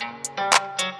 Música